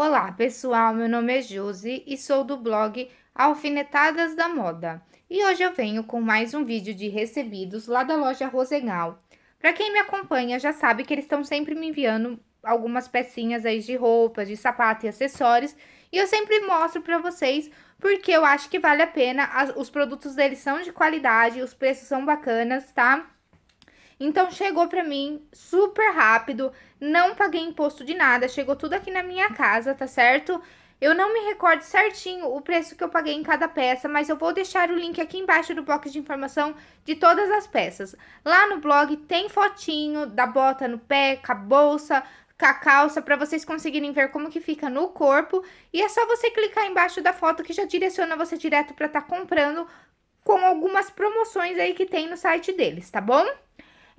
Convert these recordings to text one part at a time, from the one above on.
Olá, pessoal. Meu nome é Josi e sou do blog Alfinetadas da Moda. E hoje eu venho com mais um vídeo de recebidos lá da loja Rosenal. Para quem me acompanha já sabe que eles estão sempre me enviando algumas pecinhas aí de roupas, de sapato e acessórios. E eu sempre mostro para vocês porque eu acho que vale a pena. Os produtos deles são de qualidade, os preços são bacanas, tá? Então, chegou pra mim super rápido, não paguei imposto de nada, chegou tudo aqui na minha casa, tá certo? Eu não me recordo certinho o preço que eu paguei em cada peça, mas eu vou deixar o link aqui embaixo do box de informação de todas as peças. Lá no blog tem fotinho da bota no pé, com a bolsa, com a calça, para vocês conseguirem ver como que fica no corpo. E é só você clicar embaixo da foto que já direciona você direto para estar tá comprando com algumas promoções aí que tem no site deles, tá bom?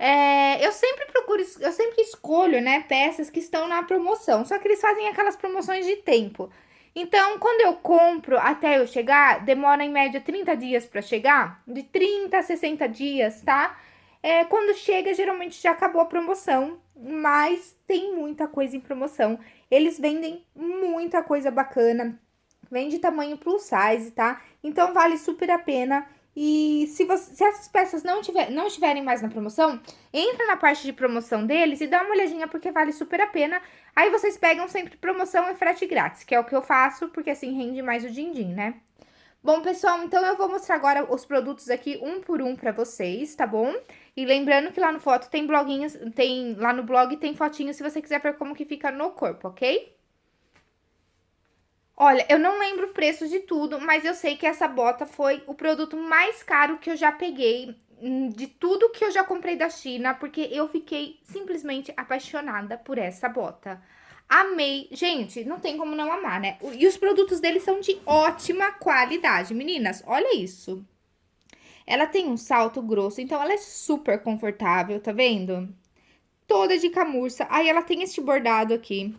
É, eu sempre procuro, eu sempre escolho, né, peças que estão na promoção, só que eles fazem aquelas promoções de tempo. Então, quando eu compro até eu chegar, demora em média 30 dias para chegar, de 30 a 60 dias, tá? É, quando chega, geralmente já acabou a promoção, mas tem muita coisa em promoção. Eles vendem muita coisa bacana, vende tamanho plus size, tá? Então, vale super a pena e se, você, se essas peças não, tiver, não estiverem mais na promoção, entra na parte de promoção deles e dá uma olhadinha porque vale super a pena. Aí vocês pegam sempre promoção e frete grátis, que é o que eu faço, porque assim rende mais o din-din, né? Bom, pessoal, então eu vou mostrar agora os produtos aqui um por um pra vocês, tá bom? E lembrando que lá no foto tem bloguinhos, tem, lá no blog tem fotinho se você quiser ver como que fica no corpo, ok? Olha, eu não lembro o preço de tudo, mas eu sei que essa bota foi o produto mais caro que eu já peguei hum, de tudo que eu já comprei da China, porque eu fiquei simplesmente apaixonada por essa bota. Amei. Gente, não tem como não amar, né? E os produtos deles são de ótima qualidade. Meninas, olha isso. Ela tem um salto grosso, então ela é super confortável, tá vendo? Toda de camurça. Aí ela tem este bordado aqui,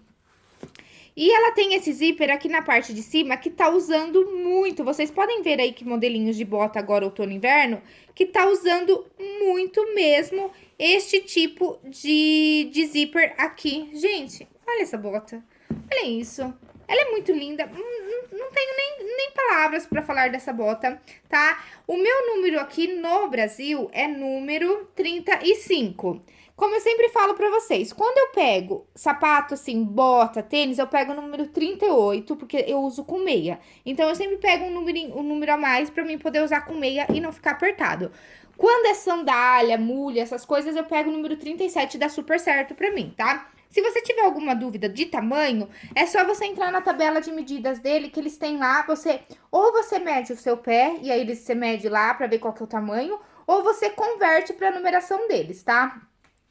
e ela tem esse zíper aqui na parte de cima que tá usando muito. Vocês podem ver aí que modelinhos de bota agora outono e inverno que tá usando muito mesmo este tipo de, de zíper aqui. Gente, olha essa bota. Olha isso. Ela é muito linda. Não, não tenho nem, nem palavras para falar dessa bota, tá? O meu número aqui no Brasil é número 35. Como eu sempre falo pra vocês, quando eu pego sapato assim, bota, tênis, eu pego o número 38, porque eu uso com meia. Então, eu sempre pego um número, um número a mais pra mim poder usar com meia e não ficar apertado. Quando é sandália, mulha, essas coisas, eu pego o número 37 dá super certo pra mim, tá? Se você tiver alguma dúvida de tamanho, é só você entrar na tabela de medidas dele, que eles têm lá, você... Ou você mede o seu pé, e aí você mede lá pra ver qual que é o tamanho, ou você converte pra numeração deles, tá?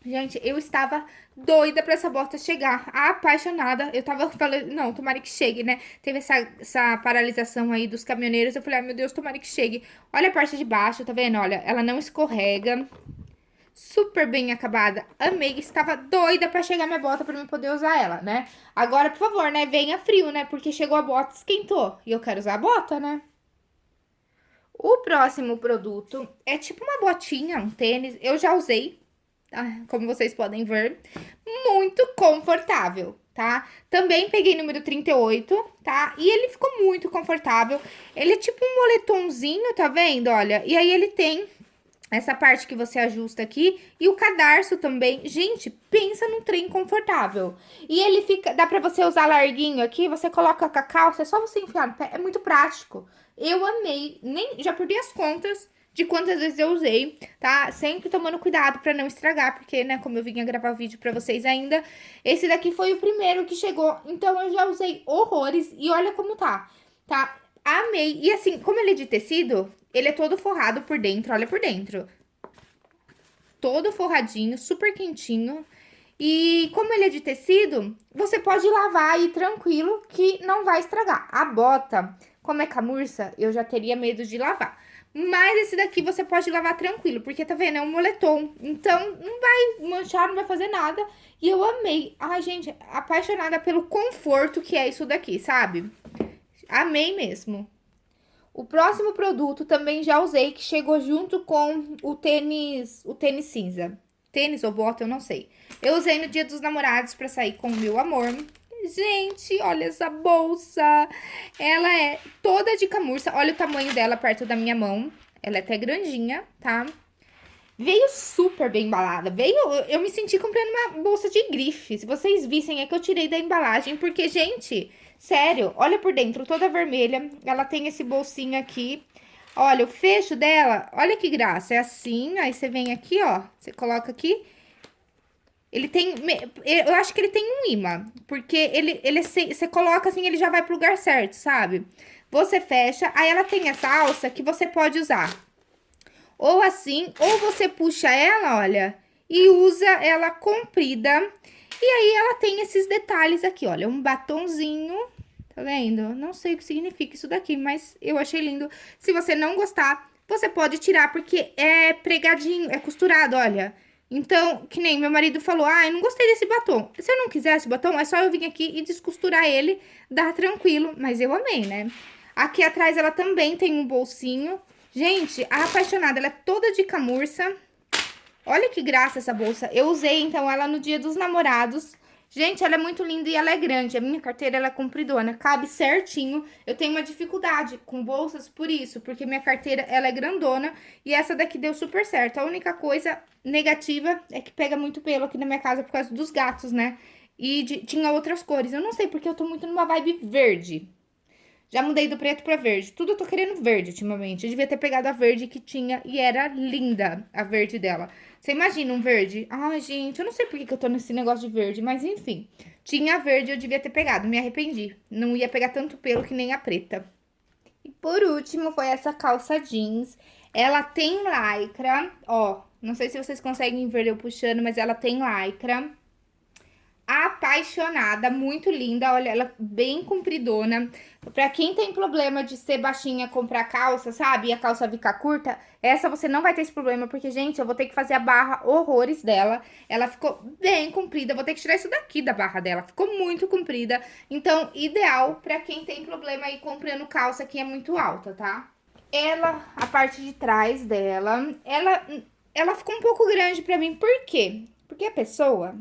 Gente, eu estava doida pra essa bota chegar, apaixonada. Eu tava falando, não, tomara que chegue, né? Teve essa, essa paralisação aí dos caminhoneiros. Eu falei, ai meu Deus, tomara que chegue. Olha a parte de baixo, tá vendo? Olha, ela não escorrega. Super bem acabada. Amei, estava doida pra chegar minha bota pra eu poder usar ela, né? Agora, por favor, né? Venha frio, né? Porque chegou a bota, esquentou. E eu quero usar a bota, né? O próximo produto é tipo uma botinha, um tênis. Eu já usei, como vocês podem ver, muito confortável, tá? Também peguei número 38, tá? E ele ficou muito confortável. Ele é tipo um moletomzinho, tá vendo? Olha, e aí ele tem essa parte que você ajusta aqui e o cadarço também. Gente, pensa num trem confortável. E ele fica, dá pra você usar larguinho aqui, você coloca com a calça, é só você enfiar no pé, é muito prático. Eu amei, nem já perdi as contas de quantas vezes eu usei, tá? Sempre tomando cuidado pra não estragar, porque, né, como eu vinha gravar vídeo pra vocês ainda, esse daqui foi o primeiro que chegou, então eu já usei horrores e olha como tá, tá? Amei. E assim, como ele é de tecido, ele é todo forrado por dentro, olha por dentro. Todo forradinho, super quentinho. E como ele é de tecido, você pode lavar aí tranquilo que não vai estragar. A bota, como é camurça, eu já teria medo de lavar. Mas esse daqui você pode lavar tranquilo, porque tá vendo? É um moletom. Então, não vai manchar, não vai fazer nada. E eu amei. Ai, gente, apaixonada pelo conforto que é isso daqui, sabe? Amei mesmo. O próximo produto também já usei, que chegou junto com o tênis, o tênis cinza. Tênis ou bota, eu não sei. Eu usei no dia dos namorados pra sair com o meu amor. Gente, olha essa bolsa. Ela é toda de camurça. Olha o tamanho dela perto da minha mão. Ela é até grandinha, tá? Veio super bem embalada. Veio, eu me senti comprando uma bolsa de grife. Se vocês vissem, é que eu tirei da embalagem, porque, gente, sério, olha por dentro, toda vermelha. Ela tem esse bolsinho aqui. Olha, o fecho dela, olha que graça. É assim, aí você vem aqui, ó, você coloca aqui. Ele tem, eu acho que ele tem um imã, porque ele, ele você coloca assim, ele já vai pro lugar certo, sabe? Você fecha, aí ela tem essa alça que você pode usar ou assim, ou você puxa ela, olha, e usa ela comprida. E aí, ela tem esses detalhes aqui, olha, um batonzinho, tá vendo? Não sei o que significa isso daqui, mas eu achei lindo. Se você não gostar, você pode tirar, porque é pregadinho, é costurado, olha. Então, que nem meu marido falou, ah, eu não gostei desse batom. Se eu não quiser esse batom, é só eu vir aqui e descosturar ele, dá tranquilo. Mas eu amei, né? Aqui atrás ela também tem um bolsinho Gente, a apaixonada, ela é toda de camurça. Olha que graça essa bolsa. Eu usei, então, ela no dia dos namorados. Gente, ela é muito linda e ela é grande. A minha carteira, ela é compridona, cabe certinho. Eu tenho uma dificuldade com bolsas por isso, porque minha carteira, ela é grandona. E essa daqui deu super certo. A única coisa negativa é que pega muito pelo aqui na minha casa por causa dos gatos, né? E de, tinha outras cores. Eu não sei porque eu tô muito numa vibe verde. Já mudei do preto pra verde. Tudo eu tô querendo verde ultimamente. Eu devia ter pegado a verde que tinha e era linda a verde dela. Você imagina um verde? Ai, gente, eu não sei por que, que eu tô nesse negócio de verde, mas enfim. Tinha verde, eu devia ter pegado, me arrependi. Não ia pegar tanto pelo que nem a preta. E por último, foi essa calça jeans. Ela tem lycra, ó. Não sei se vocês conseguem ver eu puxando, mas ela tem lycra apaixonada, muito linda, olha, ela bem compridona. Pra quem tem problema de ser baixinha, comprar calça, sabe? E a calça ficar curta, essa você não vai ter esse problema, porque, gente, eu vou ter que fazer a barra horrores dela. Ela ficou bem comprida, vou ter que tirar isso daqui da barra dela, ficou muito comprida. Então, ideal pra quem tem problema aí comprando calça que é muito alta, tá? Ela, a parte de trás dela, ela, ela ficou um pouco grande pra mim, por quê? Porque a pessoa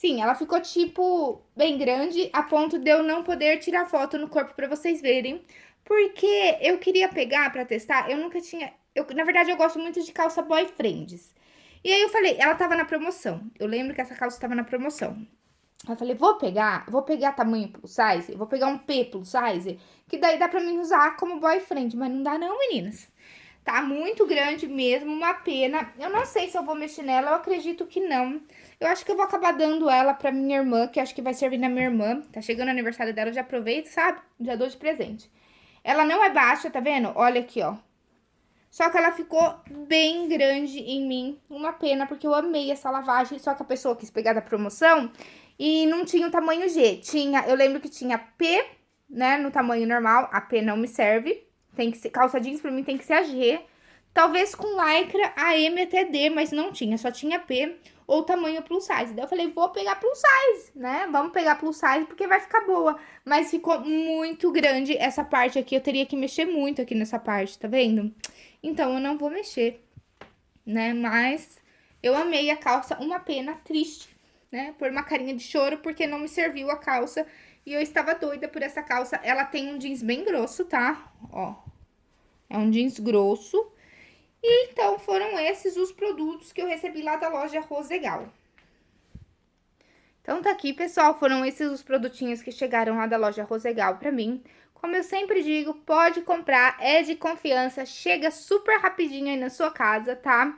Sim, ela ficou, tipo, bem grande, a ponto de eu não poder tirar foto no corpo pra vocês verem. Porque eu queria pegar pra testar, eu nunca tinha... Eu, na verdade, eu gosto muito de calça boyfriends. E aí eu falei, ela tava na promoção. Eu lembro que essa calça tava na promoção. Eu falei, vou pegar, vou pegar tamanho plus size, vou pegar um P plus size, que daí dá pra mim usar como boyfriend, mas não dá não, meninas. Tá muito grande mesmo, uma pena. Eu não sei se eu vou mexer nela, eu acredito que não. Eu acho que eu vou acabar dando ela pra minha irmã, que acho que vai servir na minha irmã. Tá chegando o aniversário dela, eu já aproveito, sabe? Já dou de presente. Ela não é baixa, tá vendo? Olha aqui, ó. Só que ela ficou bem grande em mim. Uma pena, porque eu amei essa lavagem. Só que a pessoa quis pegar da promoção e não tinha o tamanho G. Tinha, eu lembro que tinha P, né, no tamanho normal. A P não me serve. Tem que ser, calça jeans pra mim tem que ser a G. Talvez com lycra a M até D, mas não tinha, só tinha P ou tamanho plus size. Daí eu falei, vou pegar plus size, né? Vamos pegar plus size porque vai ficar boa. Mas ficou muito grande essa parte aqui, eu teria que mexer muito aqui nessa parte, tá vendo? Então eu não vou mexer, né? Mas eu amei a calça, uma pena, triste, né? Por uma carinha de choro porque não me serviu a calça e eu estava doida por essa calça. Ela tem um jeans bem grosso, tá? Ó, é um jeans grosso. E então foram esses os produtos que eu recebi lá da loja Rosegal. Então tá aqui, pessoal, foram esses os produtinhos que chegaram lá da loja Rosegal pra mim. Como eu sempre digo, pode comprar, é de confiança, chega super rapidinho aí na sua casa, tá?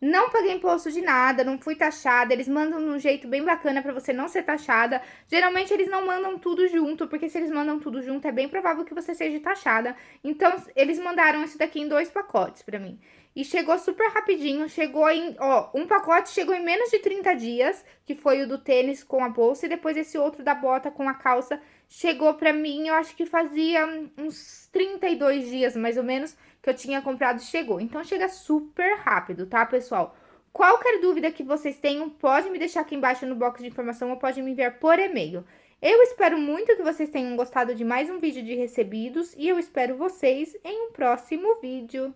Não paguei imposto de nada, não fui taxada, eles mandam de um jeito bem bacana pra você não ser taxada. Geralmente eles não mandam tudo junto, porque se eles mandam tudo junto é bem provável que você seja taxada. Então, eles mandaram isso daqui em dois pacotes pra mim. E chegou super rapidinho, chegou em, ó, um pacote chegou em menos de 30 dias, que foi o do tênis com a bolsa, e depois esse outro da bota com a calça chegou pra mim, eu acho que fazia uns 32 dias, mais ou menos, que eu tinha comprado chegou. Então, chega super rápido, tá, pessoal? Qualquer dúvida que vocês tenham, pode me deixar aqui embaixo no box de informação ou pode me enviar por e-mail. Eu espero muito que vocês tenham gostado de mais um vídeo de recebidos e eu espero vocês em um próximo vídeo.